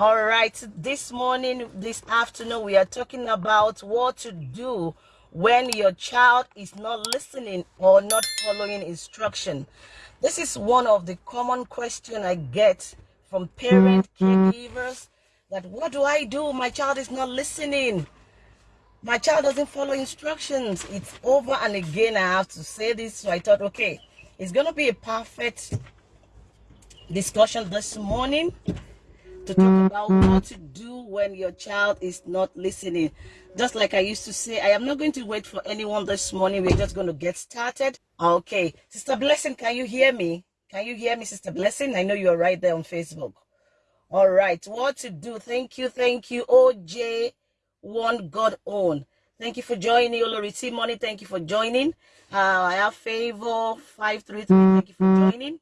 All right, this morning, this afternoon, we are talking about what to do when your child is not listening or not following instruction. This is one of the common questions I get from parent mm-hmm. caregivers that what do I do? My child is not listening. My child doesn't follow instructions. It's over and again I have to say this. So I thought, okay, it's going to be a perfect discussion this morning to talk mm, about mm. what to do when your child is not listening. Just like I used to say, I am not going to wait for anyone this morning. We're just going to get started. Okay. Sister Blessing, can you hear me? Can you hear me, Sister Blessing? I know you're right there on Facebook. All right. What to do? Thank you. Thank you. OJ, one God own. Thank you for joining. Oloriti Money, thank you for joining. Uh, I have Favor 533. Thank you for mm, joining.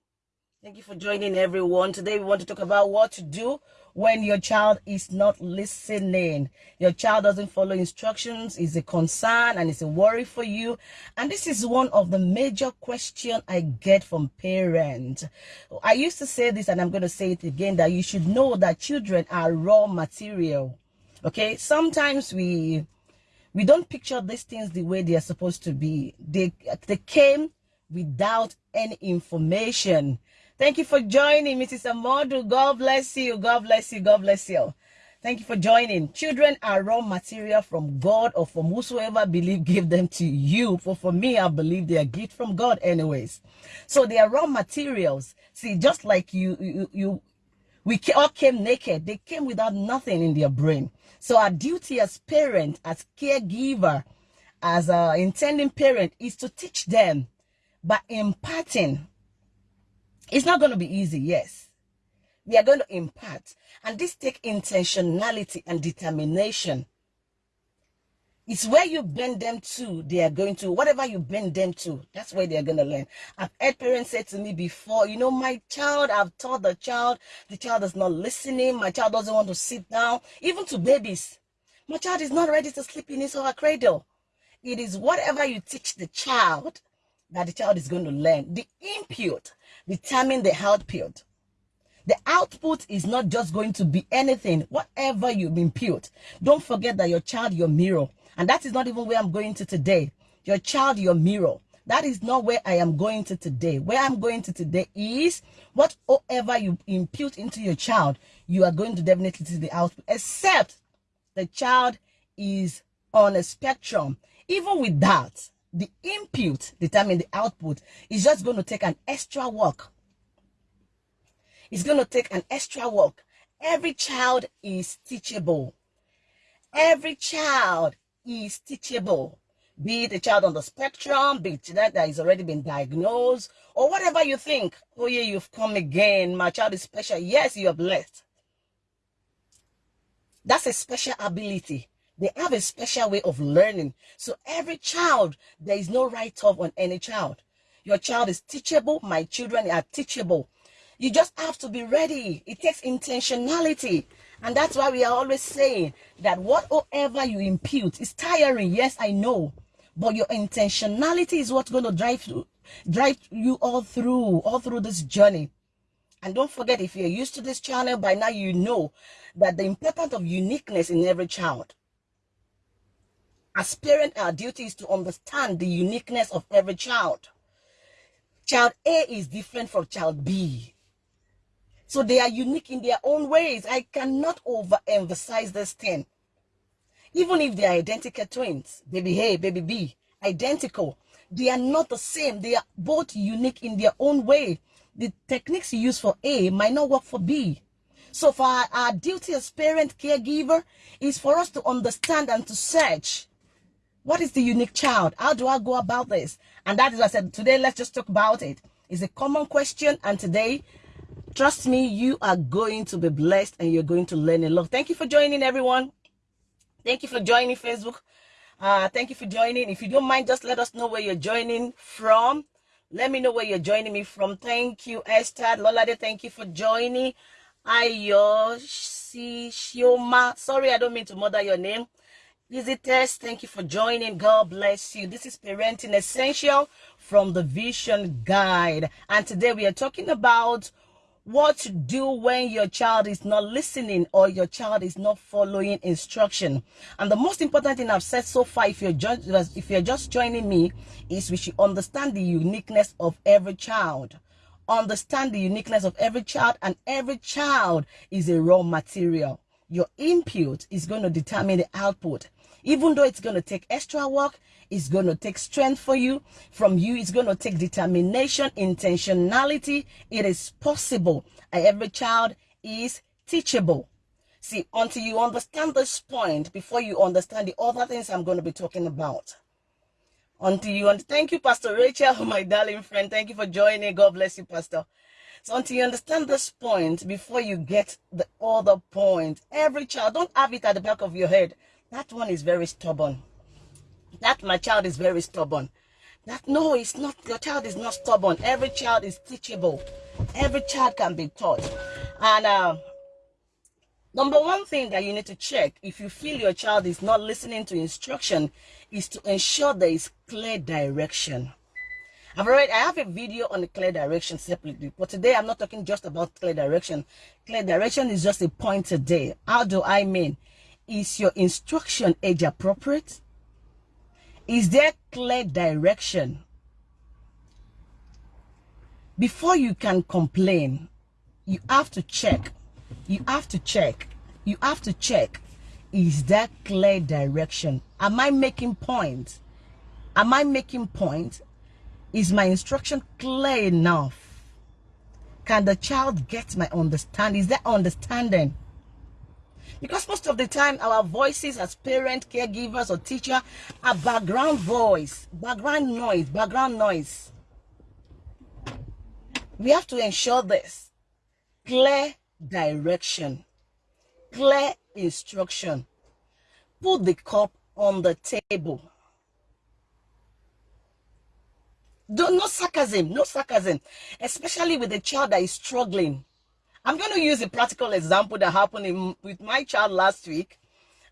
Thank you for joining everyone. Today we want to talk about what to do when your child is not listening. Your child doesn't follow instructions is a concern and it's a worry for you. And this is one of the major questions I get from parents. I used to say this and I'm going to say it again that you should know that children are raw material. Okay? Sometimes we we don't picture these things the way they are supposed to be. They they came without any information Thank you for joining, Mrs. Amodu. God bless you. God bless you. God bless you. Thank you for joining. Children are raw material from God or from whosoever believe give them to you. For for me, I believe they are gift from God anyways. So they are raw materials. See, just like you, you, you we all came naked. They came without nothing in their brain. So our duty as parent, as caregiver, as a intending parent is to teach them by imparting it's not going to be easy, yes. We are going to impart. And this take intentionality and determination. It's where you bend them to, they are going to, whatever you bend them to, that's where they're going to learn. I've had parents say to me before, you know, my child, I've taught the child, the child is not listening, my child doesn't want to sit down, even to babies. My child is not ready to sleep in his or her cradle. It is whatever you teach the child that the child is going to learn. The input determine the output. The output is not just going to be anything, whatever you impute. Don't forget that your child, your mirror. And that is not even where I'm going to today. Your child, your mirror. That is not where I am going to today. Where I'm going to today is whatever you impute into your child, you are going to definitely see the output, except the child is on a spectrum. Even with that, the input determine the output is just going to take an extra work. It's going to take an extra work. Every child is teachable. Every child is teachable. Be it a child on the spectrum, be it that that has already been diagnosed, or whatever you think. Oh yeah, you've come again. My child is special. Yes, you are blessed. That's a special ability. They have a special way of learning. So every child, there is no write-off on any child. Your child is teachable. My children are teachable. You just have to be ready. It takes intentionality. And that's why we are always saying that whatever you impute is tiring. Yes, I know. But your intentionality is what's going to drive you, drive you all through, all through this journey. And don't forget, if you're used to this channel, by now you know that the importance of uniqueness in every child. As parents, our duty is to understand the uniqueness of every child. Child A is different from child B. So they are unique in their own ways. I cannot overemphasize this thing. Even if they are identical twins, baby A, baby B, identical, they are not the same. They are both unique in their own way. The techniques you use for A might not work for B. So for our, our duty as parent caregiver is for us to understand and to search what is the unique child? How do I go about this? And that is what I said, today let's just talk about it. It's a common question and today, trust me, you are going to be blessed and you're going to learn a lot. Thank you for joining everyone. Thank you for joining Facebook. Uh, thank you for joining. If you don't mind, just let us know where you're joining from. Let me know where you're joining me from. Thank you, Esther. Lolade, thank you for joining. Ayo Shioma. Sorry, I don't mean to murder your name. Visitors, thank you for joining. God bless you. This is Parenting Essential from the Vision Guide. And today we are talking about what to do when your child is not listening or your child is not following instruction. And the most important thing I've said so far, if you're just if you're just joining me, is we should understand the uniqueness of every child. Understand the uniqueness of every child, and every child is a raw material. Your input is going to determine the output. Even though it's going to take extra work, it's going to take strength for you. From you, it's going to take determination, intentionality. It is possible. Every child is teachable. See, until you understand this point, before you understand the other things I'm going to be talking about. Until you, and thank you, Pastor Rachel, my darling friend. Thank you for joining. God bless you, Pastor. So until you understand this point, before you get the other point, every child, don't have it at the back of your head. That one is very stubborn that my child is very stubborn. That no, it's not. Your child is not stubborn. Every child is teachable. Every child can be taught. And uh, number one thing that you need to check if you feel your child is not listening to instruction is to ensure there is clear direction. I've already I have a video on clear direction separately, but today I'm not talking just about clear direction. Clear direction is just a point today. How do I mean? Is your instruction age appropriate? Is there clear direction? Before you can complain, you have to check. You have to check. You have to check. Is there clear direction? Am I making point? Am I making point? Is my instruction clear enough? Can the child get my understanding? Is there understanding? Because most of the time, our voices as parent, caregivers, or teacher are background voice, background noise, background noise. We have to ensure this. Clear direction, clear instruction. Put the cup on the table. Don't, no sarcasm, no sarcasm, especially with a child that is struggling I'm going to use a practical example that happened in, with my child last week.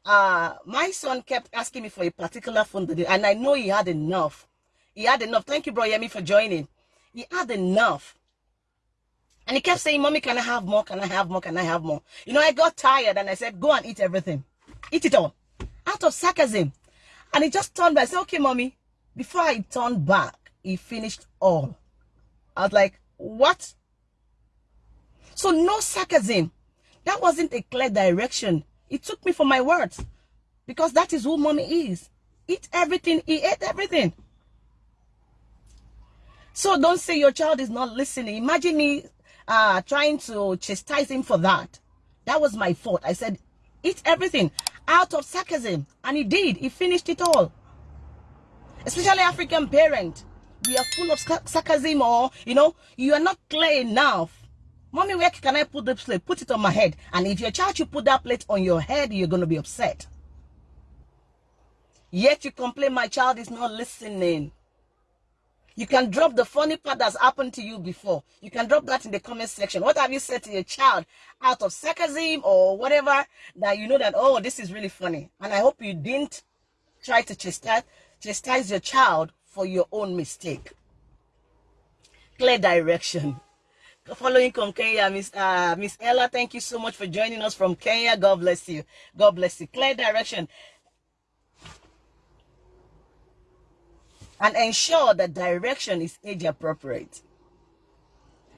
Uh, my son kept asking me for a particular phone today, and I know he had enough. He had enough. Thank you, bro Yemi, for joining. He had enough. And he kept saying, Mommy, can I have more? Can I have more? Can I have more? You know, I got tired and I said, Go and eat everything. Eat it all. Out of sarcasm. And he just turned back. I said, Okay, Mommy. Before I turned back, he finished all. I was like, What? So no sarcasm. That wasn't a clear direction. It took me for my words. Because that is who mommy is. Eat everything. He ate everything. So don't say your child is not listening. Imagine me uh, trying to chastise him for that. That was my fault. I said, eat everything out of sarcasm. And he did. He finished it all. Especially African parent. We are full of sarcasm or, you know, you are not clear enough Mommy, where can I put the plate? Put it on my head. And if your child you put that plate on your head, you're going to be upset. Yet you complain my child is not listening. You can drop the funny part that's happened to you before. You can drop that in the comment section. What have you said to your child out of sarcasm or whatever that you know that, oh, this is really funny. And I hope you didn't try to chastise, chastise your child for your own mistake. Clear direction following from Kenya, Miss uh, Miss Ella. Thank you so much for joining us from Kenya. God bless you. God bless you. Clear direction. And ensure that direction is age appropriate.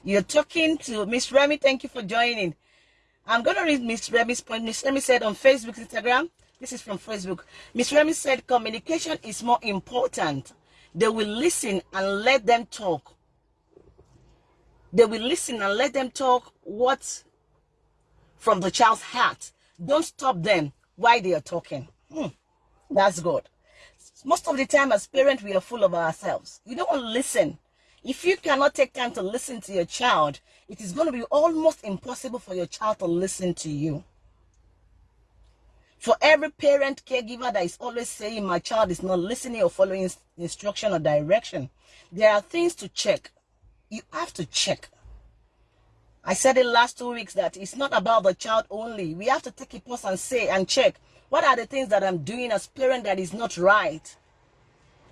You're talking to Miss Remy. Thank you for joining. I'm going to read Miss Remy's point. Miss Remy said on Facebook, Instagram. This is from Facebook. Miss Remy said communication is more important. They will listen and let them talk they will listen and let them talk what from the child's heart. Don't stop them while they are talking. Hmm, that's good. Most of the time as parents, we are full of ourselves. You don't want to listen. If you cannot take time to listen to your child, it is going to be almost impossible for your child to listen to you. For every parent caregiver that is always saying my child is not listening or following instruction or direction, there are things to check you have to check. I said it last two weeks that it's not about the child only. We have to take a pause and say and check what are the things that I'm doing as parent that is not right.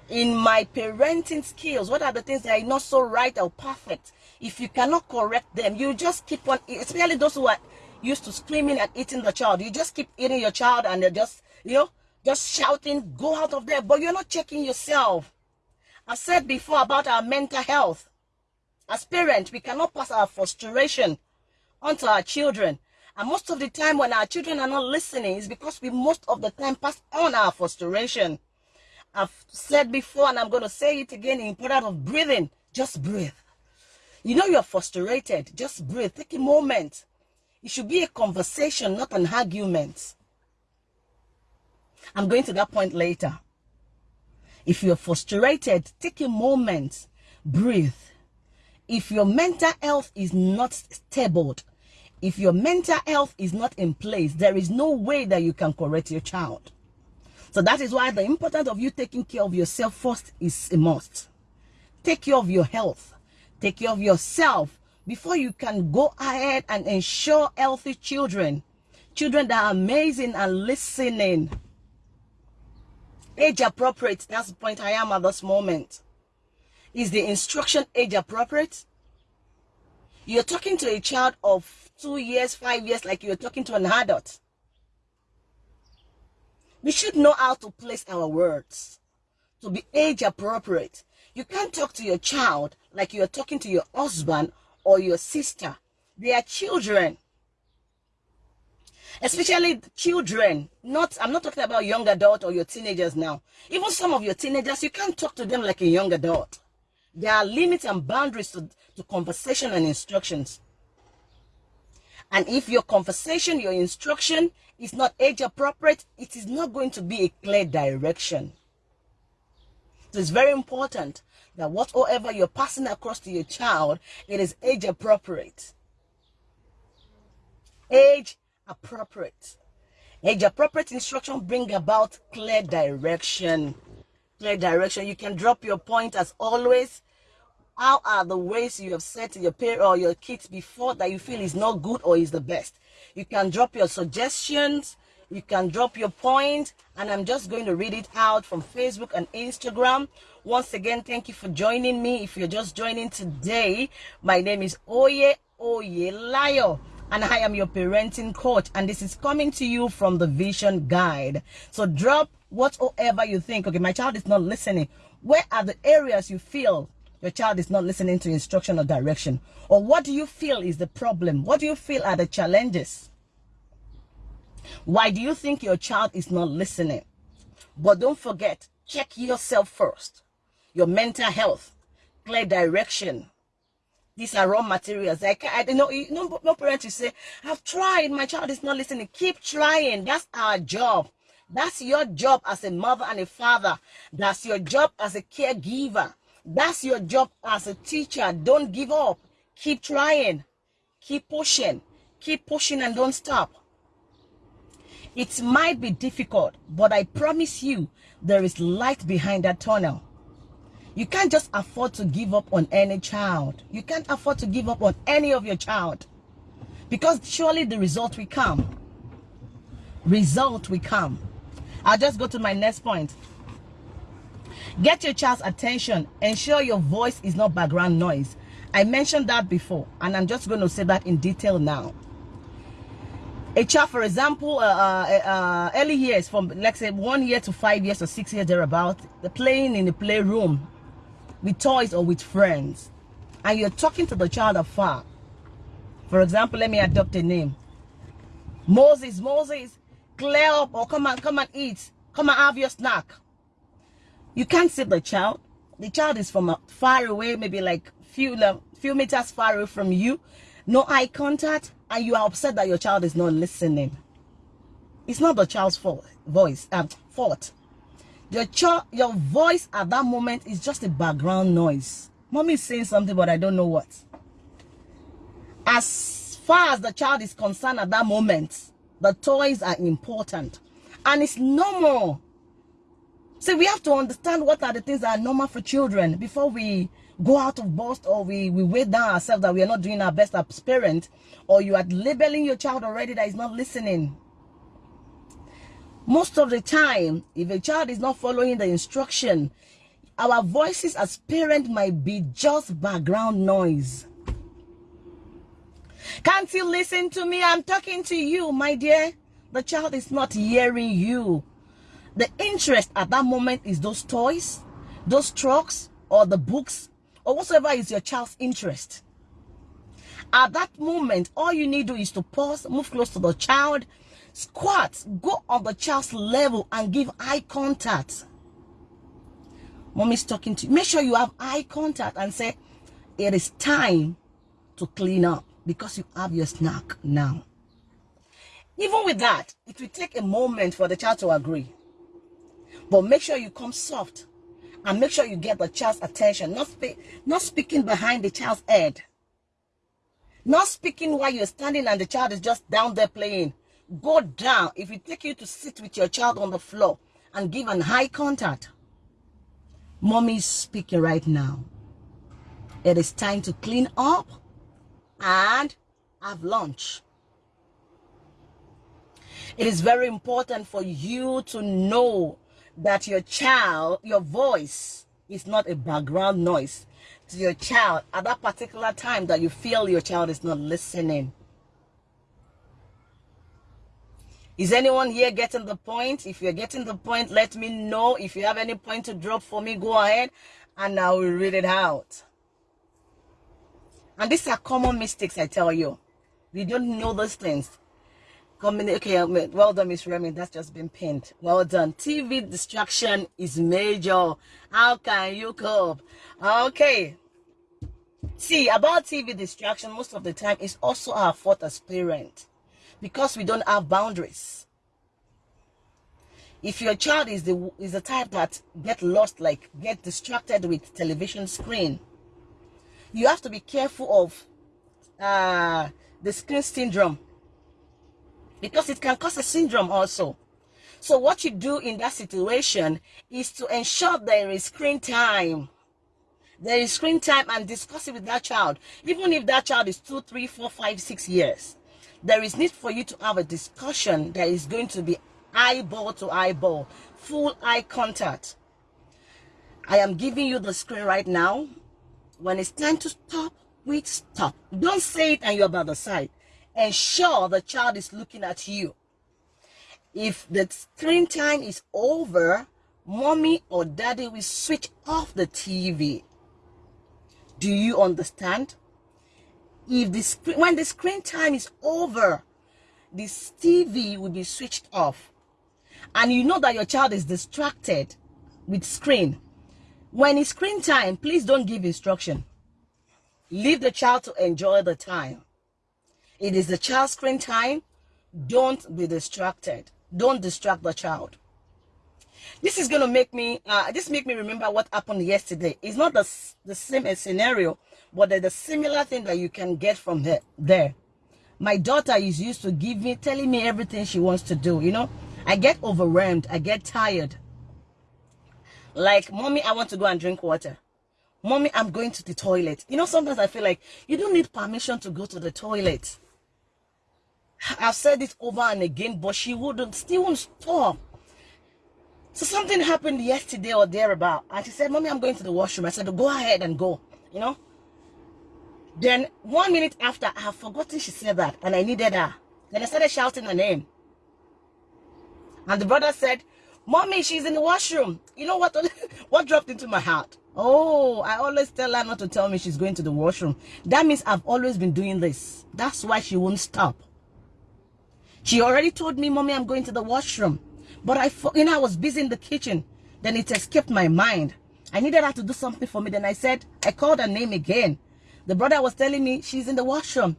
in my parenting skills what are the things that are not so right or perfect if you cannot correct them you just keep on especially those who are used to screaming and eating the child you just keep eating your child and they're just you know just shouting go out of there but you're not checking yourself i said before about our mental health as parents we cannot pass our frustration onto our children and most of the time when our children are not listening is because we most of the time pass on our frustration I've said before and I'm going to say it again in importance of breathing. Just breathe. You know you're frustrated. Just breathe. Take a moment. It should be a conversation, not an argument. I'm going to that point later. If you're frustrated, take a moment. Breathe. If your mental health is not stable, if your mental health is not in place, there is no way that you can correct your child. So that is why the importance of you taking care of yourself first is a must. Take care of your health. Take care of yourself before you can go ahead and ensure healthy children. Children that are amazing and listening. Age appropriate. That's the point I am at this moment. Is the instruction age appropriate? You're talking to a child of two years, five years, like you're talking to an adult. We should know how to place our words to be age appropriate. You can't talk to your child like you're talking to your husband or your sister. They are children. Especially children. Not I'm not talking about young adult or your teenagers now. Even some of your teenagers, you can't talk to them like a young adult. There are limits and boundaries to, to conversation and instructions. And if your conversation, your instruction is not age appropriate, it is not going to be a clear direction. So it's very important that whatever you're passing across to your child, it is age appropriate. Age appropriate. Age appropriate instruction bring about clear direction. Clear direction. You can drop your point as always how are the ways you have said to your parent or your kids before that you feel is not good or is the best? You can drop your suggestions. You can drop your. And I'm just going to read it out from Facebook and Instagram. Once again, thank you for joining me. If you're just joining today, my name is Oye Oye Layo and I am your parenting coach and this is coming to you from the vision guide so drop whatever you think okay my child is not listening where are the areas you feel your child is not listening to instruction or direction? Or what do you feel is the problem? What do you feel are the challenges? Why do you think your child is not listening? But don't forget, check yourself first. Your mental health, clear direction. These are raw materials. I, can't. I know no, no parent will say, I've tried, my child is not listening. Keep trying. That's our job. That's your job as a mother and a father. That's your job as a caregiver. That's your job as a teacher. Don't give up. Keep trying. Keep pushing. Keep pushing and don't stop. It might be difficult, but I promise you there is light behind that tunnel. You can't just afford to give up on any child. You can't afford to give up on any of your child. Because surely the result will come. Result will come. I'll just go to my next point. Get your child's attention. Ensure your voice is not background noise. I mentioned that before, and I'm just going to say that in detail now. A child, for example, uh, uh, uh, early years, from let's say one year to five years or six years thereabout, the playing in the playroom with toys or with friends, and you're talking to the child afar. For example, let me adopt a name. Moses, Moses, clear up or come and come and eat. Come and have your snack. You can't see the child. The child is from far away, maybe like few few meters far away from you. No eye contact, and you are upset that your child is not listening. It's not the child's fault. Voice, um, fault. Your child, your voice at that moment is just a background noise. Mommy is saying something, but I don't know what. As far as the child is concerned at that moment, the toys are important, and it's normal so we have to understand what are the things that are normal for children before we go out of boast or we, we weigh down ourselves that we are not doing our best as parents or you are labeling your child already that is not listening. Most of the time, if a child is not following the instruction, our voices as parents might be just background noise. Can't you listen to me? I'm talking to you, my dear. The child is not hearing you. The interest at that moment is those toys, those trucks, or the books, or whatsoever is your child's interest. At that moment, all you need to do is to pause, move close to the child, squat, go on the child's level and give eye contact. Mommy's talking to you. Make sure you have eye contact and say, it is time to clean up because you have your snack now. Even with that, it will take a moment for the child to agree. But make sure you come soft and make sure you get the child's attention, not, spe not speaking behind the child's head. Not speaking while you're standing and the child is just down there playing. Go down. If it take you to sit with your child on the floor and give an eye contact. Mommy is speaking right now. It is time to clean up and have lunch. It is very important for you to know that your child, your voice is not a background noise to your child at that particular time that you feel your child is not listening. Is anyone here getting the point? If you're getting the point, let me know. If you have any point to drop for me, go ahead and I will read it out. And these are common mistakes, I tell you. We don't know those things. Okay, well done, Miss Remy. That's just been pinned. Well done. TV distraction is major. How can you cope? Okay. See, about TV distraction, most of the time, is also our fault as parents because we don't have boundaries. If your child is the is the type that get lost, like get distracted with television screen, you have to be careful of uh, the screen syndrome because it can cause a syndrome also. So what you do in that situation is to ensure there is screen time. There is screen time and discuss it with that child. Even if that child is two, three, four, five, six years, there is need for you to have a discussion that is going to be eyeball to eyeball, full eye contact. I am giving you the screen right now. When it's time to stop, we stop. Don't say it and you're by the side ensure the child is looking at you. If the screen time is over, mommy or daddy will switch off the TV. Do you understand? If the screen, when the screen time is over, this TV will be switched off. And you know that your child is distracted with screen. When it's screen time, please don't give instruction. Leave the child to enjoy the time. It is the child screen time. Don't be distracted. Don't distract the child. This is going to make me, uh, this make me remember what happened yesterday. It's not the, the same scenario, but there's a similar thing that you can get from there. there. My daughter is used to give me, telling me everything she wants to do. You know, I get overwhelmed. I get tired. Like, mommy, I want to go and drink water. Mommy, I'm going to the toilet. You know, sometimes I feel like you don't need permission to go to the toilet. I've said it over and again, but she wouldn't, still won't stop. So something happened yesterday or thereabout. And she said, Mommy, I'm going to the washroom. I said, go ahead and go, you know. Then one minute after, I have forgotten she said that. And I needed her. Then I started shouting her name. And the brother said, Mommy, she's in the washroom. You know what? what dropped into my heart? Oh, I always tell her not to tell me she's going to the washroom. That means I've always been doing this. That's why she won't stop. She already told me, Mommy, I'm going to the washroom. But I, you know, I was busy in the kitchen. Then it escaped my mind. I needed her to do something for me. Then I said, I called her name again. The brother was telling me she's in the washroom.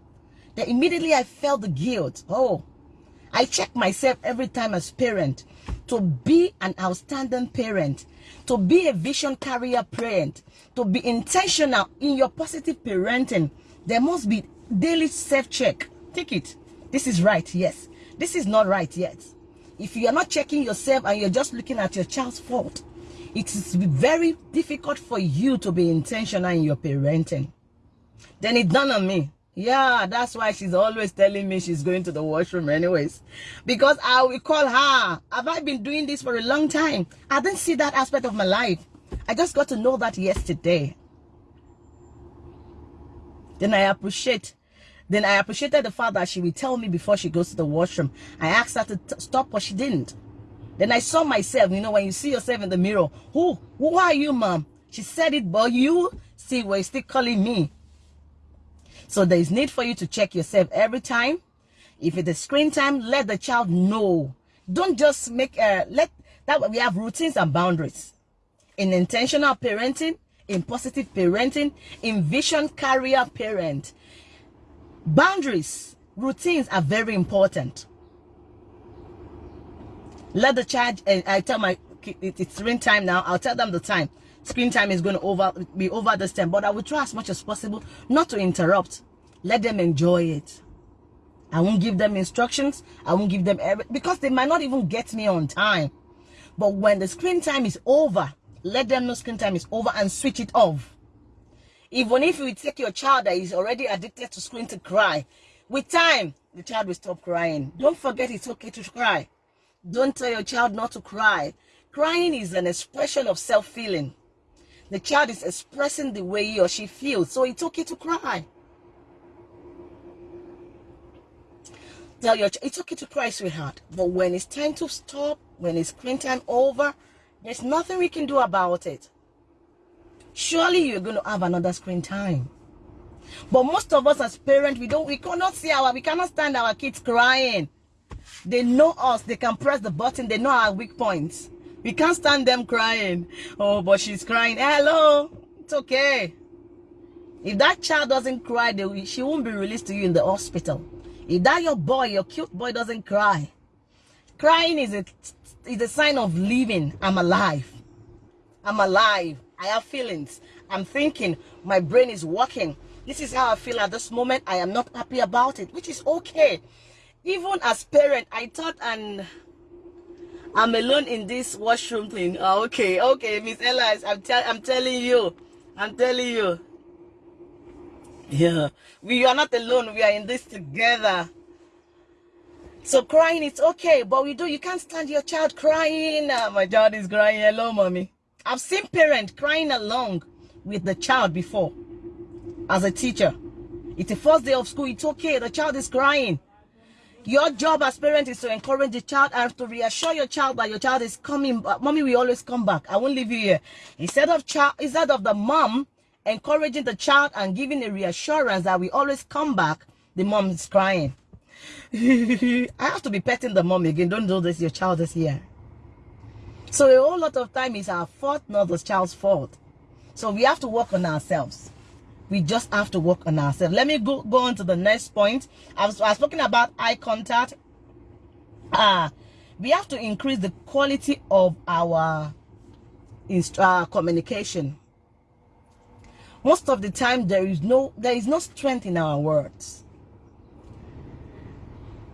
Then immediately I felt the guilt. Oh, I check myself every time as parent to be an outstanding parent, to be a vision carrier parent, to be intentional in your positive parenting. There must be daily self-check. Take it. This is right, yes this is not right yet. If you are not checking yourself and you're just looking at your child's fault it is very difficult for you to be intentional in your parenting. Then it dawned on me. Yeah that's why she's always telling me she's going to the washroom anyways. Because i will call her. Have i been doing this for a long time? I didn't see that aspect of my life. I just got to know that yesterday. Then I appreciate then I appreciated the fact that she would tell me before she goes to the washroom. I asked her to stop, but she didn't. Then I saw myself, you know, when you see yourself in the mirror, who, who are you, mom? She said it, but you see, were still calling me. So there is need for you to check yourself every time. If it is screen time, let the child know. Don't just make, uh, let, that we have routines and boundaries. In intentional parenting, in positive parenting, in vision carrier parent, Boundaries, routines are very important. Let the child, and I tell my it's screen time now, I'll tell them the time. Screen time is going to over be over this time, but I will try as much as possible not to interrupt. Let them enjoy it. I won't give them instructions. I won't give them every, because they might not even get me on time. But when the screen time is over, let them know screen time is over and switch it off. Even if you take your child that is already addicted to screen to cry, with time, the child will stop crying. Don't forget it's okay to cry. Don't tell your child not to cry. Crying is an expression of self-feeling. The child is expressing the way he or she feels, so it's okay to cry. Tell your child, it's okay to cry, sweetheart. But when it's time to stop, when it's screen time over, there's nothing we can do about it surely you're going to have another screen time. But most of us as parents, we don't, we cannot see our, we cannot stand our kids crying. They know us. They can press the button. They know our weak points. We can't stand them crying. Oh, but she's crying. Hello. It's okay. If that child doesn't cry, they, she won't be released to you in the hospital. If that your boy, your cute boy doesn't cry, crying is a, is a sign of living. I'm alive. I'm alive. I have feelings. I'm thinking. My brain is working. This is how I feel at this moment. I am not happy about it, which is okay. Even as parent, I thought and I'm alone in this washroom thing. Oh, okay, okay, Miss Elias, I'm, tell I'm telling you. I'm telling you. Yeah, we are not alone. We are in this together. So crying, it's okay, but we do. You can't stand your child crying. Oh, my child is crying. Hello, mommy. I've seen parents crying along with the child before as a teacher. It's the first day of school. It's okay. The child is crying. Your job as parent is to encourage the child and to reassure your child that your child is coming. Mommy we always come back. I won't leave you here. Instead of child, instead of the mom encouraging the child and giving a reassurance that we always come back, the mom is crying. I have to be petting the mom again. Don't do this. Your child is here. So a whole lot of time is our fault, not the child's fault. So we have to work on ourselves. We just have to work on ourselves. Let me go, go on to the next point. I was, I was talking about eye contact. Uh, we have to increase the quality of our uh, communication. Most of the time, there is no there is no strength in our words.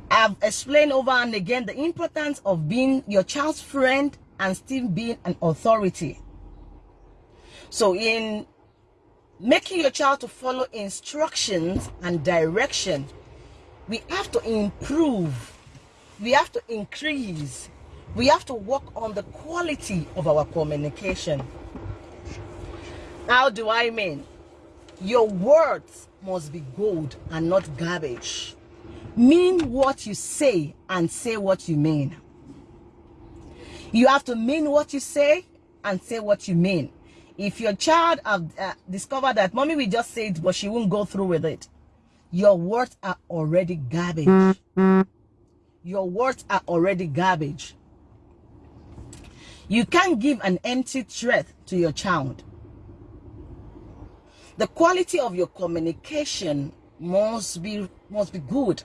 I've explained over and again the importance of being your child's friend and still being an authority. So in making your child to follow instructions and direction, we have to improve, we have to increase, we have to work on the quality of our communication. How do I mean? Your words must be gold and not garbage. Mean what you say and say what you mean. You have to mean what you say and say what you mean. If your child have uh, discovered that mommy will just say it, but she won't go through with it, your words are already garbage. Your words are already garbage. You can't give an empty threat to your child. The quality of your communication must be must be good.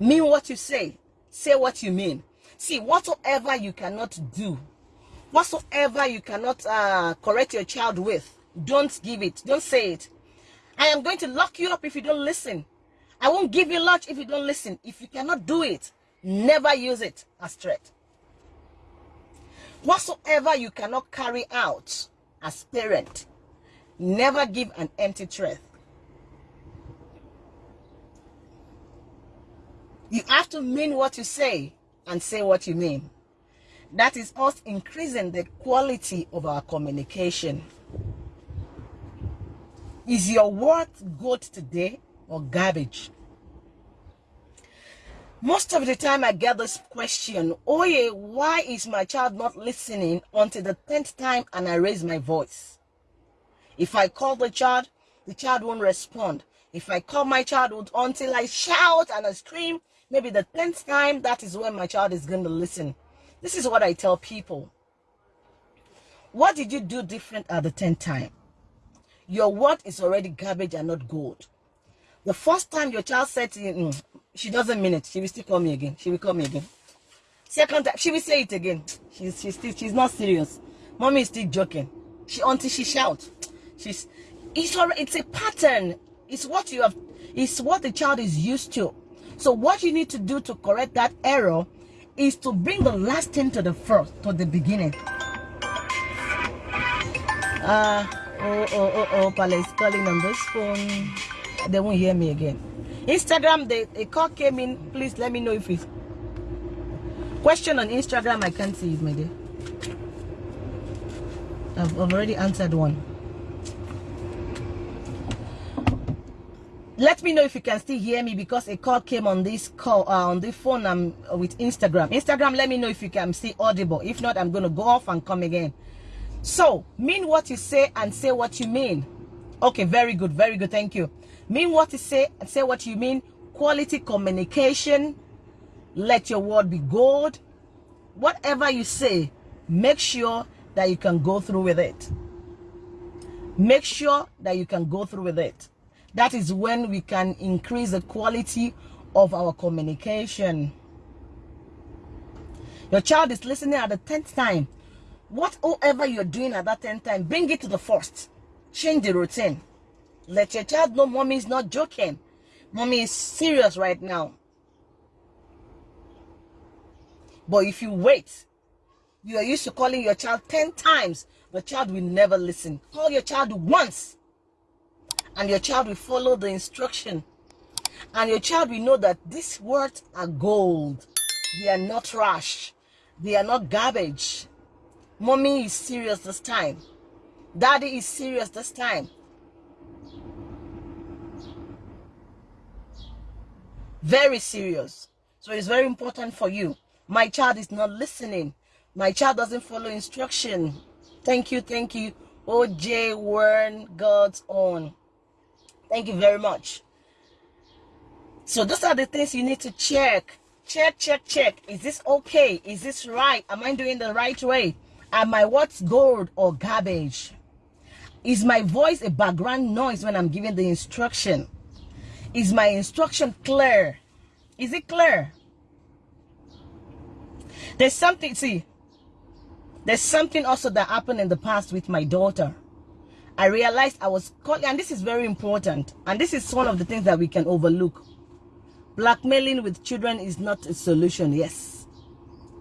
Mean what you say. Say what you mean. See, whatsoever you cannot do, whatsoever you cannot uh, correct your child with, don't give it. Don't say it. I am going to lock you up if you don't listen. I won't give you lunch if you don't listen. If you cannot do it, never use it as threat. Whatsoever you cannot carry out as parent, never give an empty threat. You have to mean what you say and say what you mean. That is us increasing the quality of our communication. Is your word good today or garbage? Most of the time I get this question, oh yeah, why is my child not listening until the 10th time and I raise my voice? If I call the child, the child won't respond. If I call my child until I shout and I scream, maybe the 10th time, that is when my child is going to listen. This is what I tell people. What did you do different at the 10th time? Your word is already garbage and not gold. The first time your child said you, mm, she doesn't mean it, she will still call me again. She will call me again. Second time, she will say it again. She's she's still she's not serious. Mommy is still joking. She until she shouts. She's it's already it's a pattern. It's what you have it's what the child is used to. So what you need to do to correct that error is to bring the last thing to the first, to the beginning. Uh, oh, oh, oh, oh, Pala is calling on this phone. They won't hear me again. Instagram, the, a call came in. Please let me know if it's... Question on Instagram, I can't see it, my dear. I've already answered one. Let me know if you can still hear me because a call came on this call uh, on the phone um, with instagram. Instagram let me know if you can see audible. If not i'm going to go off and come again. So mean what you say and say what you mean. Okay very good very good thank you. Mean what you say and say what you mean. Quality communication. Let your word be gold. Whatever you say make sure that you can go through with it. Make sure that you can go through with it that is when we can increase the quality of our communication. Your child is listening at the 10th time. Whatever you're doing at that 10th time, bring it to the first. Change the routine. Let your child know mommy is not joking. Mommy is serious right now. But if you wait, you are used to calling your child 10 times, the child will never listen. Call your child once and your child will follow the instruction. And your child will know that these words are gold. They are not trash. They are not garbage. Mommy is serious this time. Daddy is serious this time. Very serious. So it's very important for you. My child is not listening. My child doesn't follow instruction. Thank you thank you. Oj warren god's own Thank you very much. So those are the things you need to check. Check, check, check. Is this okay? Is this right? Am I doing the right way? Am my what's gold or garbage? Is my voice a background noise when I'm giving the instruction? Is my instruction clear? Is it clear? There's something, see, there's something also that happened in the past with my daughter. I realized I was calling, and this is very important, and this is one of the things that we can overlook. Blackmailing with children is not a solution. Yes.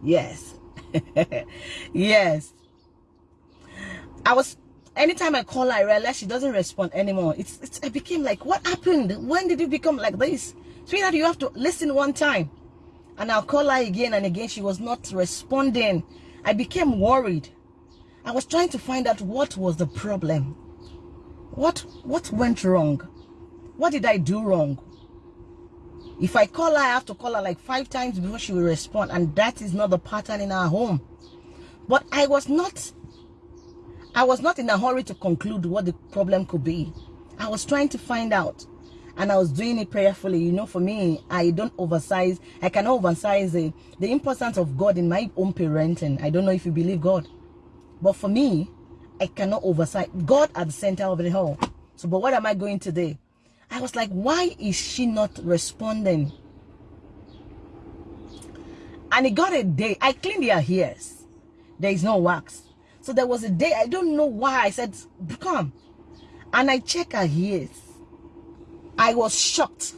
Yes. yes. I was, anytime I call her, I realize she doesn't respond anymore. It's, it's, it became like, what happened? When did you become like this? Sweetheart, you have to listen one time. And I'll call her again and again. She was not responding. I became worried. I was trying to find out what was the problem. What what went wrong? What did I do wrong? If I call her, I have to call her like five times before she will respond. And that is not the pattern in our home. But I was not I was not in a hurry to conclude what the problem could be. I was trying to find out. And I was doing it prayerfully. You know, for me, I don't oversize. I cannot oversize the, the importance of God in my own parenting. I don't know if you believe God. But for me, I cannot oversight. God at the center of it all. So, but what am I going to do? I was like, why is she not responding? And it got a day. I cleaned her ears. There is no wax. So there was a day, I don't know why. I said, come. And I check her ears. I was shocked.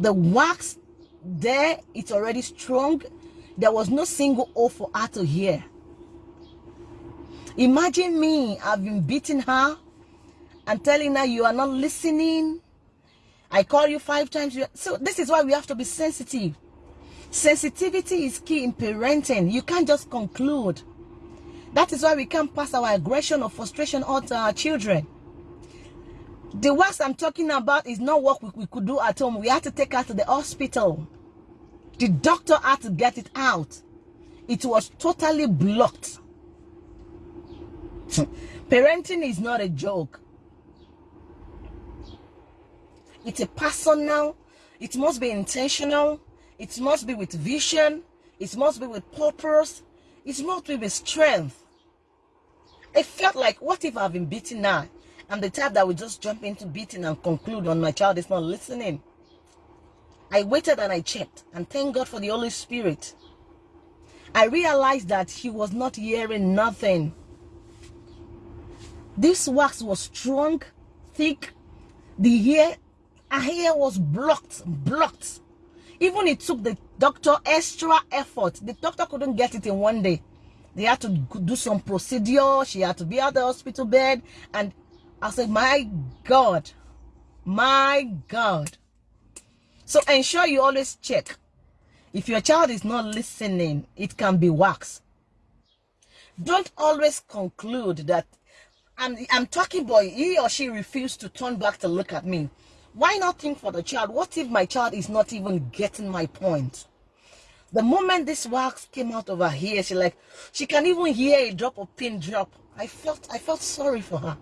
The wax there, it's already strong. There was no single O for her to hear. Imagine me, I've been beating her and telling her you are not listening. I call you five times. So this is why we have to be sensitive. Sensitivity is key in parenting. You can't just conclude. That is why we can't pass our aggression or frustration on to our children. The worst I'm talking about is not what we, we could do at home. We had to take her to the hospital. The doctor had to get it out. It was totally blocked. Parenting is not a joke. It's a personal, it must be intentional, it must be with vision, it must be with purpose, it must be with strength. I felt like, what if I've been beaten now? I'm the type that would just jump into beating and conclude on my child is not listening. I waited and I checked, and thank God for the Holy Spirit. I realized that he was not hearing nothing. This wax was strong, thick. The hair her hair was blocked, blocked. Even it took the doctor extra effort. The doctor couldn't get it in one day. They had to do some procedure. She had to be at the hospital bed. And I said, my God, my God. So ensure you always check. If your child is not listening, it can be wax. Don't always conclude that I'm, I'm talking boy, he or she refused to turn back to look at me. Why not think for the child? What if my child is not even getting my point? The moment this wax came out of her ear, she like, she can even hear a drop of pin drop. I felt, I felt sorry for her.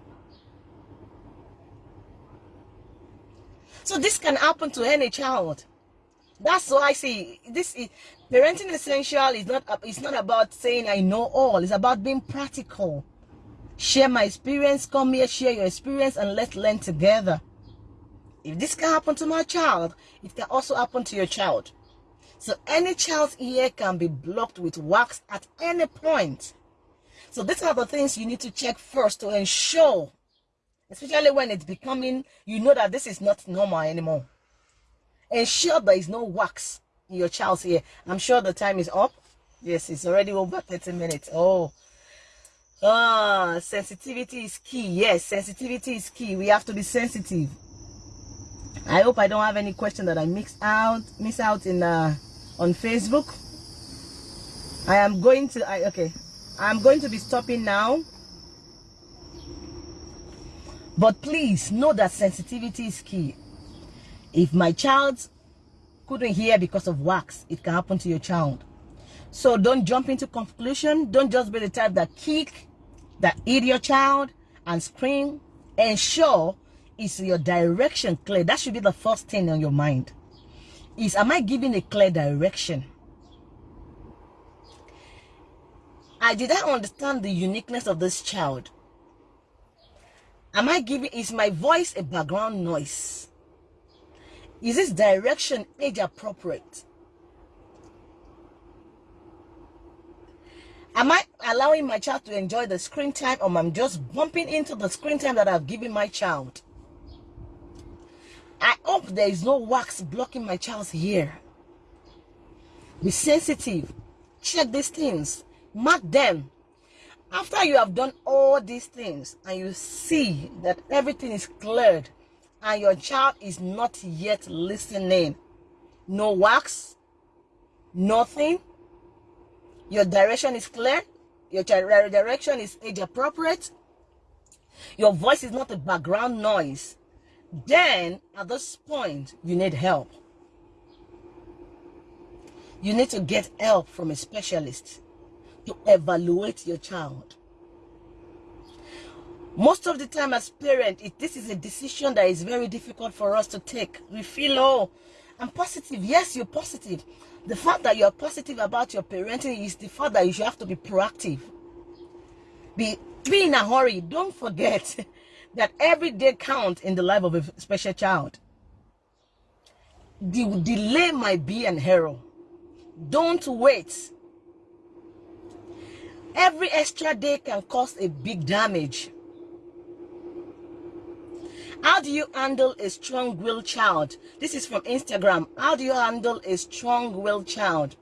So this can happen to any child. That's why I say this is parenting essential is not it's not about saying I know all. It's about being practical. Share my experience. Come here, share your experience, and let's learn together. If this can happen to my child, it can also happen to your child. So any child's ear can be blocked with wax at any point. So these are the things you need to check first to ensure, especially when it's becoming, you know that this is not normal anymore. Ensure there is no wax in your child's ear. I'm sure the time is up. Yes, it's already over 30 minutes. Oh, ah, sensitivity is key. Yes, sensitivity is key. We have to be sensitive. I hope I don't have any question that I mix out, miss out in uh, on Facebook. I am going to, I, okay, I'm going to be stopping now. But please know that sensitivity is key. If my child couldn't hear because of wax, it can happen to your child. So don't jump into conclusion. Don't just be the type that kick, that eat your child and scream. Ensure is your direction clear. That should be the first thing on your mind. Is am I giving a clear direction? I did I understand the uniqueness of this child? Am I giving is my voice a background noise? Is this direction age appropriate? Am I allowing my child to enjoy the screen time or am I just bumping into the screen time that I've given my child? I hope there is no wax blocking my child's ear. Be sensitive. Check these things. Mark them. After you have done all these things and you see that everything is cleared and your child is not yet listening, no wax, nothing, your direction is clear, your direction is age appropriate, your voice is not a background noise, then at this point, you need help. You need to get help from a specialist to evaluate your child. Most of the time as parents, this is a decision that is very difficult for us to take. We feel, oh, I'm positive. Yes, you're positive. The fact that you're positive about your parenting is the fact that you have to be proactive. Be, be in a hurry. Don't forget that every day counts in the life of a special child. The delay might be an error. Don't wait. Every extra day can cause a big damage. How do you handle a strong-willed child? This is from Instagram. How do you handle a strong-willed child?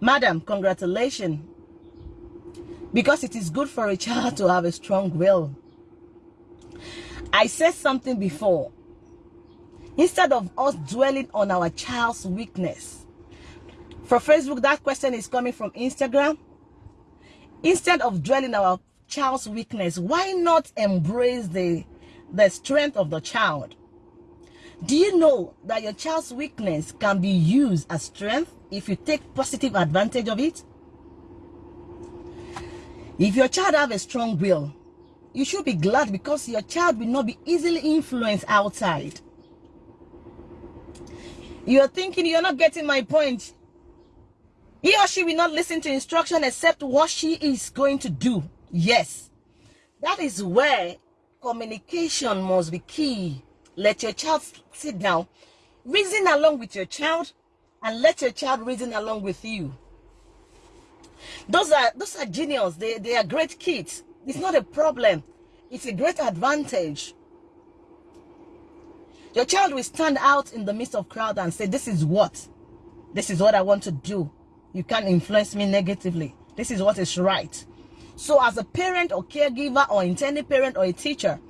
Madam, congratulations. Because it is good for a child to have a strong will. I said something before. Instead of us dwelling on our child's weakness, For Facebook, that question is coming from Instagram. Instead of dwelling our child's weakness, why not embrace the, the strength of the child? Do you know that your child's weakness can be used as strength if you take positive advantage of it? If your child have a strong will, you should be glad because your child will not be easily influenced outside. You're thinking you're not getting my point. He or she will not listen to instruction except what she is going to do. Yes. That is where communication must be key. Let your child sit down, reason along with your child, and let your child reason along with you. Those are those are genius. They they are great kids. It's not a problem. It's a great advantage. Your child will stand out in the midst of crowd and say, this is what? This is what I want to do. You can't influence me negatively. This is what is right. So as a parent or caregiver or intended parent or a teacher,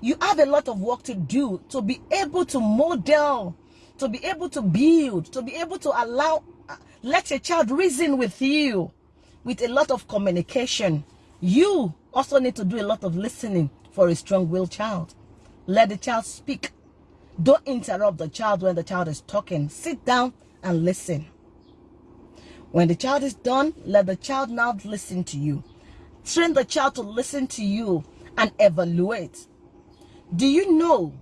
you have a lot of work to do to be able to model, to be able to build, to be able to allow, uh, let your child reason with you with a lot of communication. You also need to do a lot of listening for a strong-willed child. Let the child speak. Don't interrupt the child when the child is talking. Sit down and listen. When the child is done, let the child now listen to you. Train the child to listen to you and evaluate. Do you know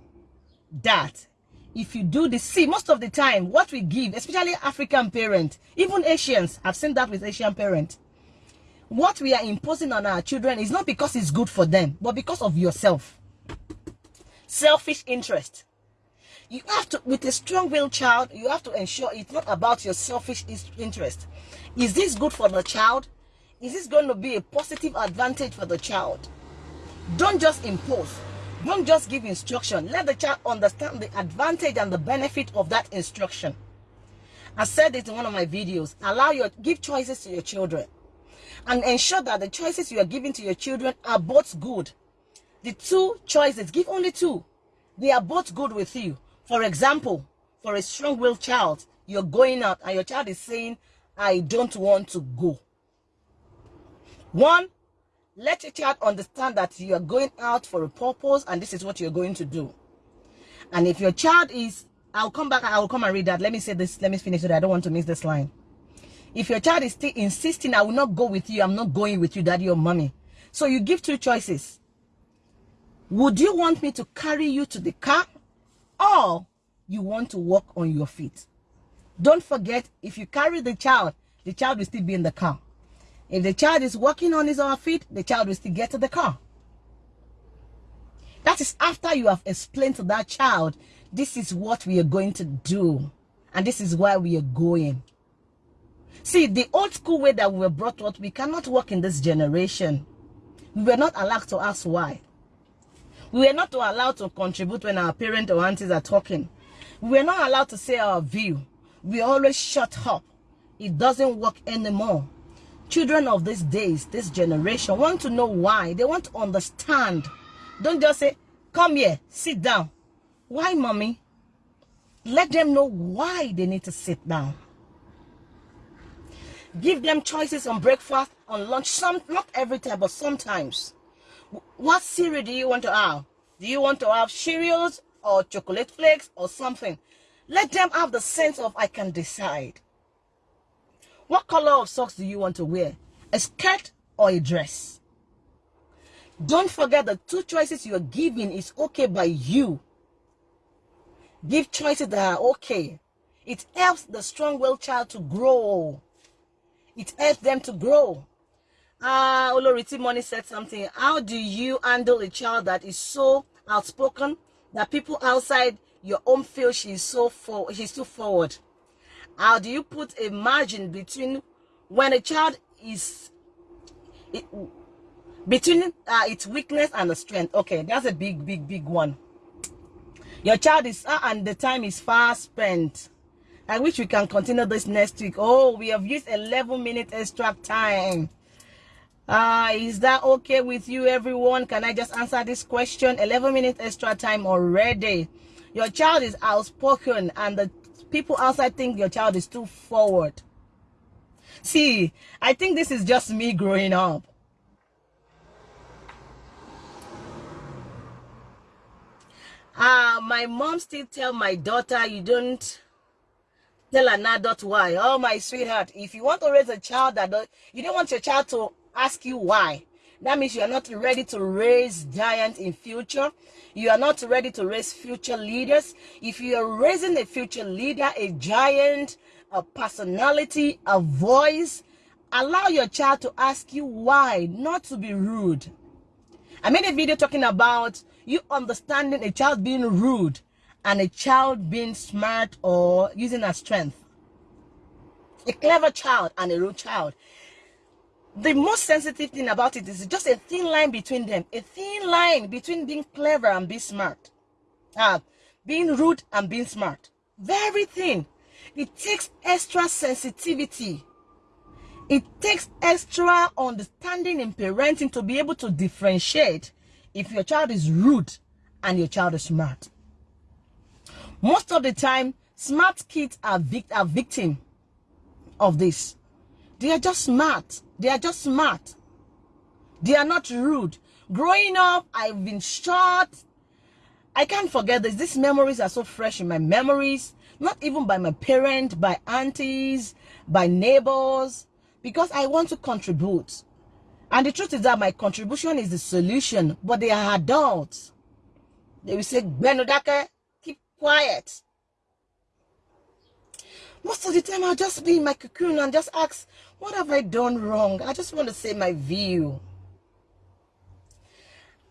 that if you do this, see, most of the time, what we give, especially African parents, even Asians, I've seen that with Asian parents, what we are imposing on our children is not because it's good for them, but because of yourself. Selfish interest. You have to, with a strong-willed child, you have to ensure it's not about your selfish interest. Is this good for the child? Is this going to be a positive advantage for the child? Don't just impose. Don't just give instruction. Let the child understand the advantage and the benefit of that instruction. I said it in one of my videos. Allow your, give choices to your children and ensure that the choices you are giving to your children are both good. The two choices, give only two. They are both good with you. For example, for a strong-willed child, you're going out and your child is saying, I don't want to go. One, let your child understand that you are going out for a purpose and this is what you're going to do. And if your child is, I'll come back, I'll come and read that. Let me say this, let me finish it. I don't want to miss this line. If your child is still insisting, I will not go with you, I'm not going with you, daddy or mommy. So you give two choices. Would you want me to carry you to the car or you want to walk on your feet? Don't forget, if you carry the child, the child will still be in the car. If the child is walking on his or her feet, the child will still get to the car. That is after you have explained to that child, this is what we are going to do. And this is where we are going. See, the old school way that we were brought up, we cannot work in this generation. We were not allowed to ask why. We were not allowed to contribute when our parents or aunties are talking. We were not allowed to say our view. We always shut up. It doesn't work anymore. Children of these days, this generation, want to know why. They want to understand. Don't just say, come here, sit down. Why, mommy? Let them know why they need to sit down. Give them choices on breakfast, on lunch. Some, not every time, but sometimes. What cereal do you want to have? Do you want to have cereals or chocolate flakes or something? Let them have the sense of I can decide. What color of socks do you want to wear? A skirt or a dress? Don't forget the two choices you are giving is okay by you. Give choices that are okay. It helps the strong-willed child to grow. It helps them to grow. Ah, uh, Oloriti Money said something. How do you handle a child that is so outspoken that people outside your home feel she's so for she's too forward? How do you put a margin between when a child is it, between uh, its weakness and the strength? Okay, that's a big, big, big one. Your child is uh, and the time is far spent. I wish we can continue this next week. Oh, we have used 11 minutes extra time. Uh, is that okay with you, everyone? Can I just answer this question? 11 minutes extra time already. Your child is outspoken and the people outside think your child is too forward. See, I think this is just me growing up. Uh, my mom still tell my daughter, you don't tell an adult why. Oh, my sweetheart, if you want to raise a child that don't, you don't want your child to ask you why. That means you are not ready to raise giants in future. You are not ready to raise future leaders. If you are raising a future leader, a giant, a personality, a voice, allow your child to ask you why, not to be rude. I made a video talking about you understanding a child being rude and a child being smart or using a strength. A clever child and a rude child. The most sensitive thing about it is just a thin line between them. A thin line between being clever and being smart. Uh, being rude and being smart. Very thin. It takes extra sensitivity. It takes extra understanding in parenting to be able to differentiate if your child is rude and your child is smart. Most of the time, smart kids are, vic are victim of this. They are just smart. They are just smart. They are not rude. Growing up, I've been shot. I can't forget this. These memories are so fresh in my memories. Not even by my parents, by aunties, by neighbors. Because I want to contribute. And the truth is that my contribution is the solution, but they are adults. They will say, Benodake, keep quiet. Most of the time, I'll just be in my cocoon and just ask, what have I done wrong? I just want to say my view.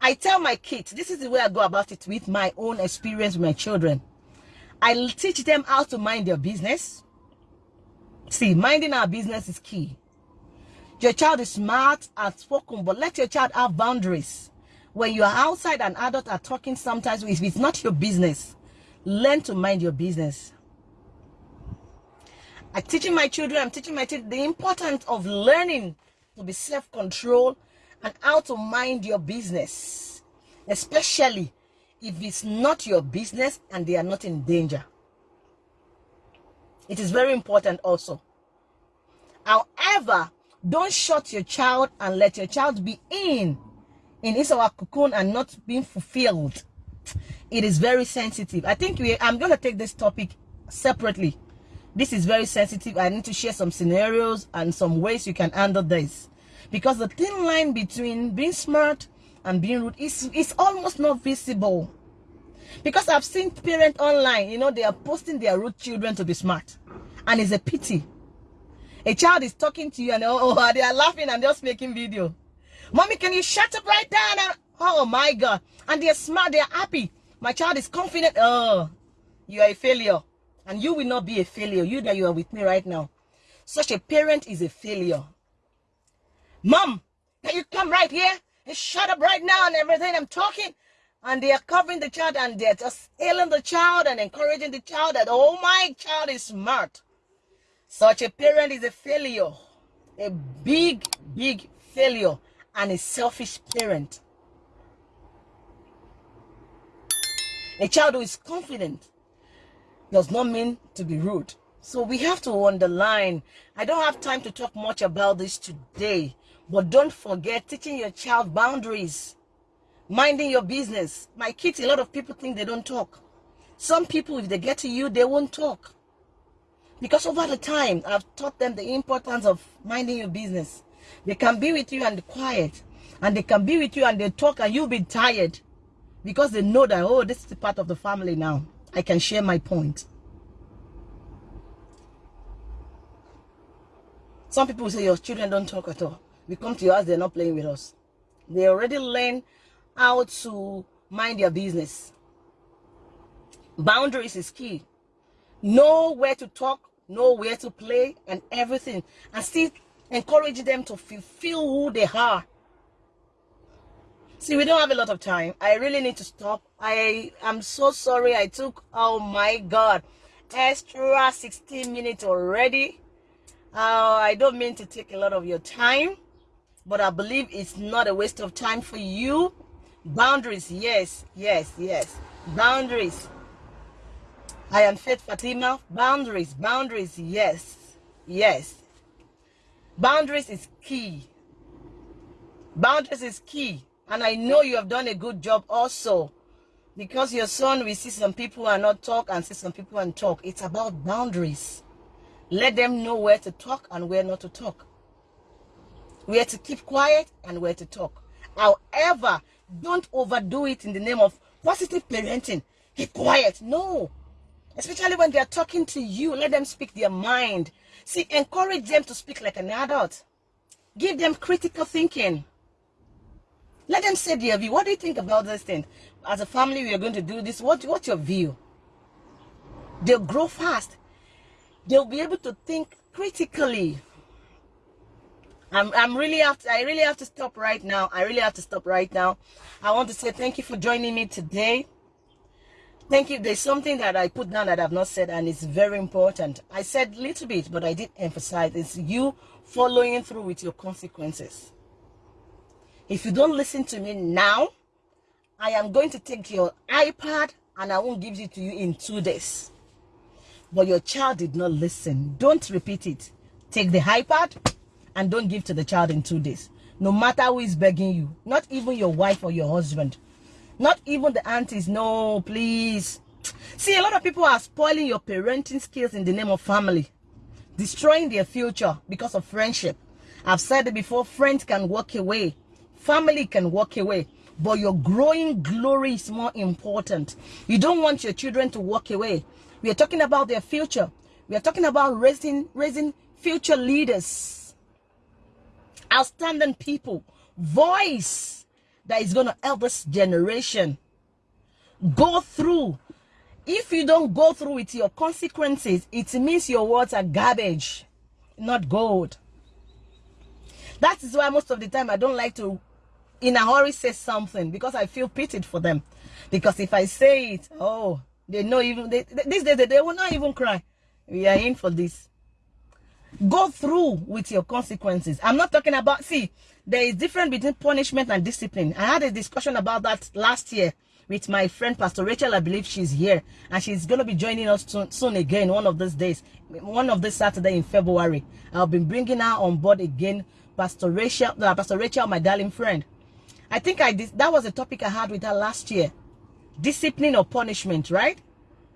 I tell my kids, this is the way I go about it with my own experience with my children. I teach them how to mind their business. See, minding our business is key. Your child is smart and spoken, but let your child have boundaries. When you are outside and adults are talking sometimes, if it's not your business, learn to mind your business. I'm teaching my children, I'm teaching my children the importance of learning to be self-control and how to mind your business. Especially if it's not your business and they are not in danger. It is very important also. However, don't shut your child and let your child be in in his or cocoon and not being fulfilled. It is very sensitive. I think we I'm going to take this topic separately. This is very sensitive. I need to share some scenarios and some ways you can handle this. Because the thin line between being smart and being rude is, is almost not visible. Because I've seen parents online, you know, they are posting their rude children to be smart. And it's a pity a child is talking to you and oh, oh they are laughing and just making video. Mommy, can you shut up right now? oh my God. And they're smart, they're happy. My child is confident. Oh, you are a failure. And you will not be a failure. You that you are with me right now. Such a parent is a failure. Mom, can you come right here and shut up right now and everything I'm talking? And they are covering the child and they're just hailing the child and encouraging the child that, oh, my child is smart. Such a parent is a failure, a big, big failure, and a selfish parent. A child who is confident does not mean to be rude. So we have to underline. I don't have time to talk much about this today, but don't forget teaching your child boundaries, minding your business. My kids, a lot of people think they don't talk. Some people, if they get to you, they won't talk. Because over the time, I've taught them the importance of minding your business. They can be with you and quiet. And they can be with you and they talk and you'll be tired. Because they know that, oh, this is part of the family now. I can share my point. Some people say your children don't talk at all. We come to your house, they're not playing with us. They already learn how to mind their business. Boundaries is key. Know where to talk, know where to play and everything and still encourage them to fulfill who they are see we don't have a lot of time i really need to stop i am so sorry i took oh my god extra 16 minutes already uh, i don't mean to take a lot of your time but i believe it's not a waste of time for you boundaries yes yes yes boundaries I am Faith Fatima. Boundaries, boundaries, yes, yes. Boundaries is key. Boundaries is key. And I know you have done a good job also. Because your son will see some people and not talk and see some people and talk. It's about boundaries. Let them know where to talk and where not to talk. Where to keep quiet and where to talk. However, don't overdo it in the name of positive parenting. Keep quiet. No. Especially when they are talking to you, let them speak their mind. See, encourage them to speak like an adult. Give them critical thinking. Let them say their view. What do you think about this thing? As a family, we are going to do this. What, what's your view? They'll grow fast. They'll be able to think critically. I'm, I'm really have to, I really have to stop right now. I really have to stop right now. I want to say thank you for joining me today. Thank you. There's something that I put down that I've not said, and it's very important. I said little bit, but I did emphasize it's you following through with your consequences. If you don't listen to me now, I am going to take your iPad and I won't give it to you in two days. But your child did not listen. Don't repeat it. Take the iPad and don't give to the child in two days. No matter who is begging you, not even your wife or your husband. Not even the aunties. No, please. See, a lot of people are spoiling your parenting skills in the name of family. Destroying their future because of friendship. I've said it before, friends can walk away. Family can walk away. But your growing glory is more important. You don't want your children to walk away. We are talking about their future. We are talking about raising, raising future leaders. Outstanding people. Voice that is going to help this generation go through. If you don't go through with your consequences, it means your words are garbage, not gold. That is why most of the time I don't like to, in a hurry, say something because I feel pitied for them. Because if I say it, oh, they know even, they, these days they will not even cry. We are in for this. Go through with your consequences. I'm not talking about, see, there is difference between punishment and discipline. I had a discussion about that last year with my friend Pastor Rachel. I believe she's here and she's going to be joining us soon, soon again one of these days, one of this Saturday in February. I'll be bringing her on board again, Pastor Rachel, uh, Pastor Rachel, my darling friend. I think I did, that was a topic I had with her last year. Discipline or punishment, right?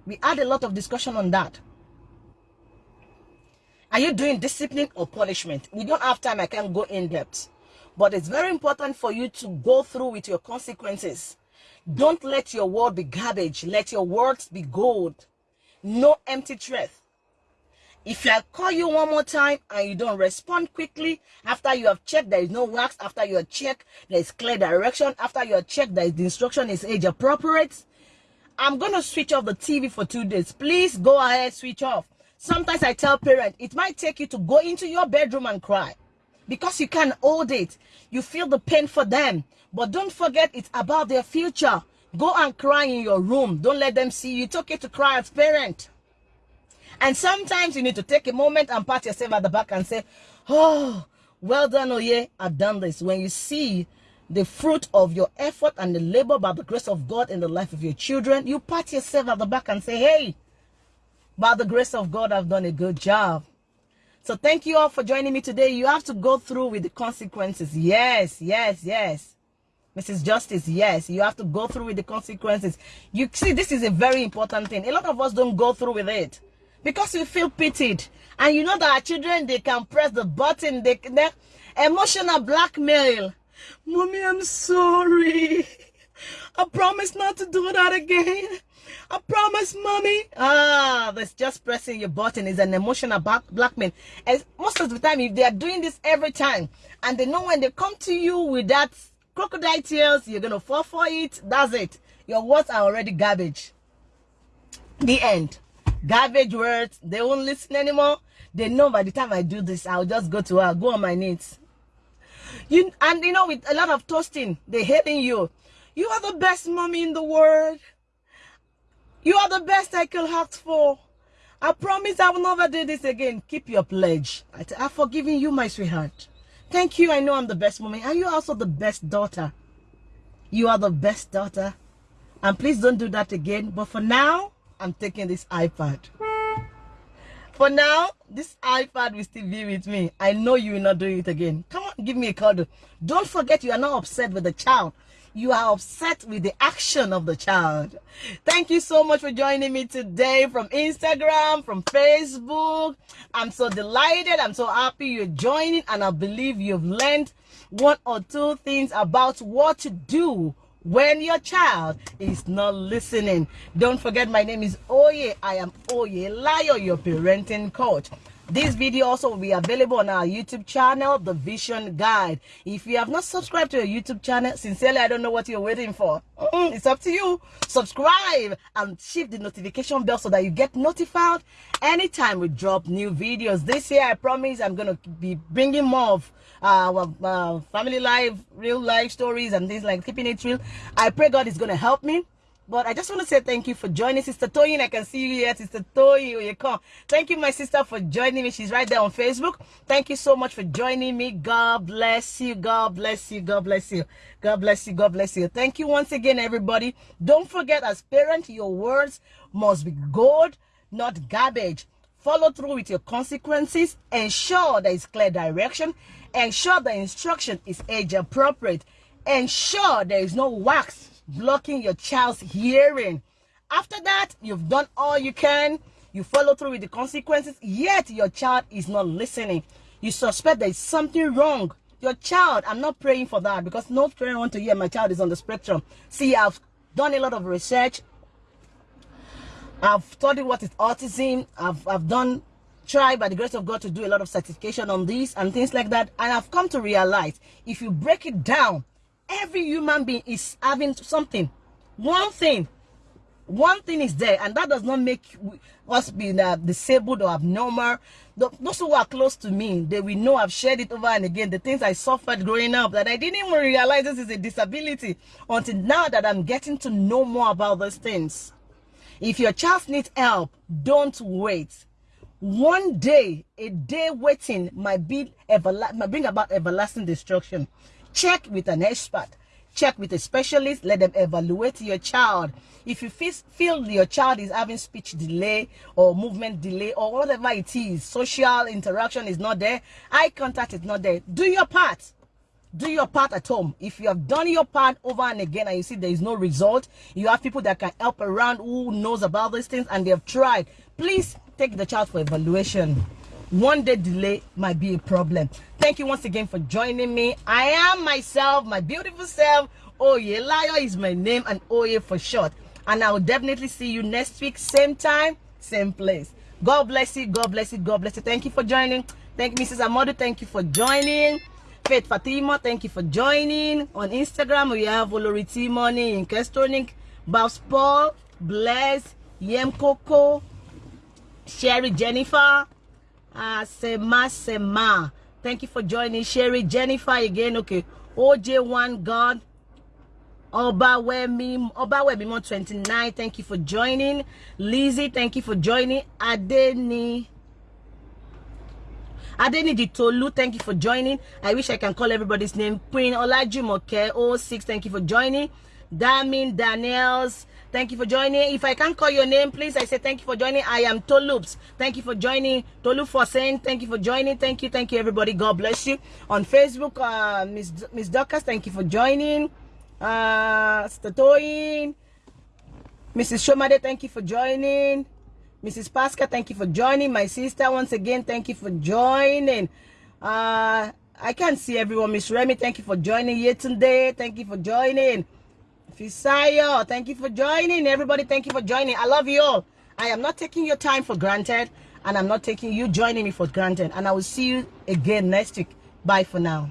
We had a lot of discussion on that. Are you doing discipline or punishment? We don't have time. I can't go in depth. But it's very important for you to go through with your consequences. Don't let your word be garbage. Let your words be gold. No empty threat. If I call you one more time and you don't respond quickly, after you have checked there is no wax, after you have checked there is clear direction, after you have checked that the instruction is age appropriate, I'm going to switch off the TV for two days. Please go ahead, switch off. Sometimes I tell parents, it might take you to go into your bedroom and cry because you can't hold it. You feel the pain for them. But don't forget it's about their future. Go and cry in your room. Don't let them see you. It's okay to cry as parent. And sometimes you need to take a moment and pat yourself at the back and say, oh, well done, yeah, I've done this. When you see the fruit of your effort and the labor by the grace of God in the life of your children, you pat yourself at the back and say, hey, by the grace of God, I've done a good job. So thank you all for joining me today. You have to go through with the consequences. Yes, yes, yes. Mrs. Justice, yes, you have to go through with the consequences. You see, this is a very important thing. A lot of us don't go through with it because we feel pitied. And you know that our children, they can press the button, they, they emotional blackmail. Mommy, I'm sorry. I promise not to do that again. I promise, mommy. Ah, that's just pressing your button is an emotional back blackmail. And most of the time, if they are doing this every time, and they know when they come to you with that crocodile tears, you're gonna fall for it. That's it. Your words are already garbage. The end. Garbage words. They won't listen anymore. They know by the time I do this, I'll just go to her, go on my knees. You and you know, with a lot of toasting, they hating you. You are the best mommy in the world. You are the best I could ask for. I promise I will never do this again. Keep your pledge. I I've forgiven you, my sweetheart. Thank you. I know I'm the best mommy. And you are also the best daughter. You are the best daughter. And please don't do that again. But for now, I'm taking this iPad. For now, this iPad will still be with me. I know you will not do it again. Come on, give me a call. Don't forget you are not upset with the child. You are upset with the action of the child. Thank you so much for joining me today from Instagram, from Facebook. I'm so delighted. I'm so happy you're joining and I believe you've learned one or two things about what to do when your child is not listening. Don't forget, my name is Oye. I am Oye Layo, your parenting coach. This video also will be available on our YouTube channel, The Vision Guide. If you have not subscribed to our YouTube channel, sincerely, I don't know what you're waiting for. Mm, it's up to you. Subscribe and shift the notification bell so that you get notified anytime we drop new videos. This year, I promise I'm going to be bringing more of uh, uh, family life, real life stories and things like keeping it real. I pray God is going to help me but I just want to say thank you for joining Sister Toyin. I can see you here, Sister Toyin. You come. Thank you, my sister, for joining me. She's right there on Facebook. Thank you so much for joining me. God bless you. God bless you. God bless you. God bless you. God bless you. Thank you once again, everybody. Don't forget, as parent, your words must be gold, not garbage. Follow through with your consequences. Ensure there is clear direction. Ensure the instruction is age appropriate. Ensure there is no wax blocking your child's hearing. After that, you've done all you can. You follow through with the consequences, yet your child is not listening. You suspect there is something wrong. Your child, I'm not praying for that because no parent want to hear my child is on the spectrum. See, I've done a lot of research. I've studied what is autism. I've, I've done, try by the grace of God to do a lot of certification on this and things like that. And I've come to realize if you break it down, every human being is having something. One thing one thing is there and that does not make us be uh, disabled or abnormal. Those who are close to me they will know i've shared it over and again the things i suffered growing up that i didn't even realize this is a disability until now that i'm getting to know more about those things. If your child needs help don't wait one day a day waiting might be ever, might bring about everlasting destruction Check with an expert. Check with a specialist. Let them evaluate your child. If you feel your child is having speech delay or movement delay or whatever it is, social interaction is not there, eye contact is not there, do your part do your part at home if you have done your part over and again and you see there is no result you have people that can help around who knows about these things and they have tried please take the child for evaluation. One day delay might be a problem. Thank you once again for joining me. I am myself my beautiful self oye layo is my name and oye for short. And i will definitely see you next week same time same place. God bless you god bless you god bless you. Thank you for joining. Thank you mrs amadu thank you for joining. Faith fatima thank you for joining. On instagram we have oloriti money in kestonik babs paul bless yem coco sherry jennifer Ah, Sema Sema. Thank you for joining. Sherry, Jennifer again. Okay. OJ1 God. Obawemi, Obawemi 29. Thank you for joining. Lizzie, thank you for joining. Adeni. Adeni Ditolu, thank you for joining. I wish I can call everybody's name. Queen Olajumoke 06, thank you for joining. Damin Daniels, Thank you for joining. If I can't call your name, please, I say thank you for joining. I am Tolups. Thank you for joining. Tolu for saying thank you for joining. Thank you, thank you, everybody. God bless you. On Facebook, uh, Miss Miss Dorcas, thank you for joining. Uh, Statoin, Mrs. Shomade, thank you for joining. Mrs. Pasca, thank you for joining. My sister, once again, thank you for joining. Uh, I can't see everyone. Miss Remy, thank you for joining. Yetunde, thank you for joining. Fisayo, thank you for joining. Everybody, thank you for joining. I love you all. I am not taking your time for granted, and I'm not taking you joining me for granted. And I will see you again next week. Bye for now.